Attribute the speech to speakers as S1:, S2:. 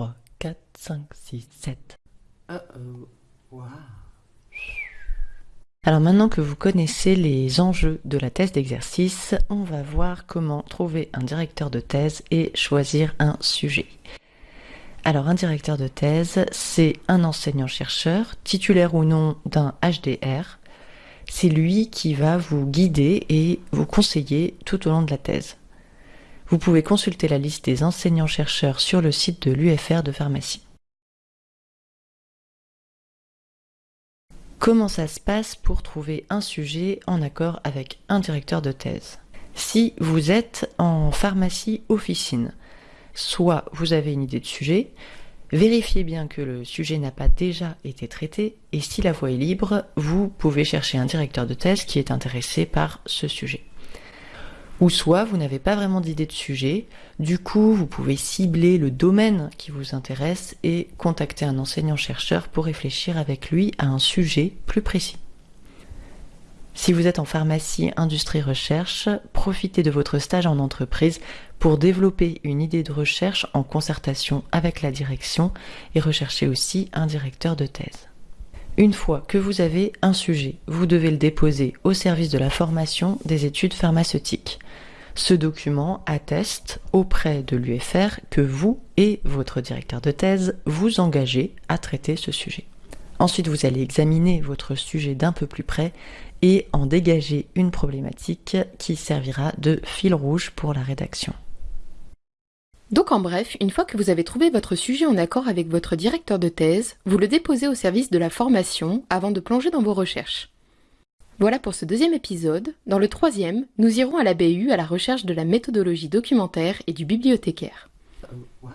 S1: 3, 4, 5, 6, 7. Alors maintenant que vous connaissez les enjeux de la thèse d'exercice, on va voir comment trouver un directeur de thèse et choisir un sujet. Alors un directeur de thèse, c'est un enseignant-chercheur, titulaire ou non d'un HDR. C'est lui qui va vous guider et vous conseiller tout au long de la thèse. Vous pouvez consulter la liste des enseignants-chercheurs sur le site de l'UFR de pharmacie. Comment ça se passe pour trouver un sujet en accord avec un directeur de thèse? Si vous êtes en pharmacie officine, soit vous avez une idée de sujet, vérifiez bien que le sujet n'a pas déjà été traité, et si la voie est libre, vous pouvez chercher un directeur de thèse qui est intéressé par ce sujet. Ou soit vous n'avez pas vraiment d'idée de sujet, du coup vous pouvez cibler le domaine qui vous intéresse et contacter un enseignant-chercheur pour réfléchir avec lui à un sujet plus précis. Si vous êtes en pharmacie, industrie, recherche, profitez de votre stage en entreprise pour développer une idée de recherche en concertation avec la direction et rechercher aussi un directeur de thèse. Une fois que vous avez un sujet, vous devez le déposer au service de la formation des études pharmaceutiques. Ce document atteste auprès de l'UFR que vous et votre directeur de thèse vous engagez à traiter ce sujet. Ensuite, vous allez examiner votre sujet d'un peu plus près et en dégager une problématique qui servira de fil rouge pour la rédaction.
S2: Donc en bref, une fois que vous avez trouvé votre sujet en accord avec votre directeur de thèse, vous le déposez au service de la formation avant de plonger dans vos recherches. Voilà pour ce deuxième épisode. Dans le troisième, nous irons à la BU à la recherche de la méthodologie documentaire et du bibliothécaire.
S3: Euh,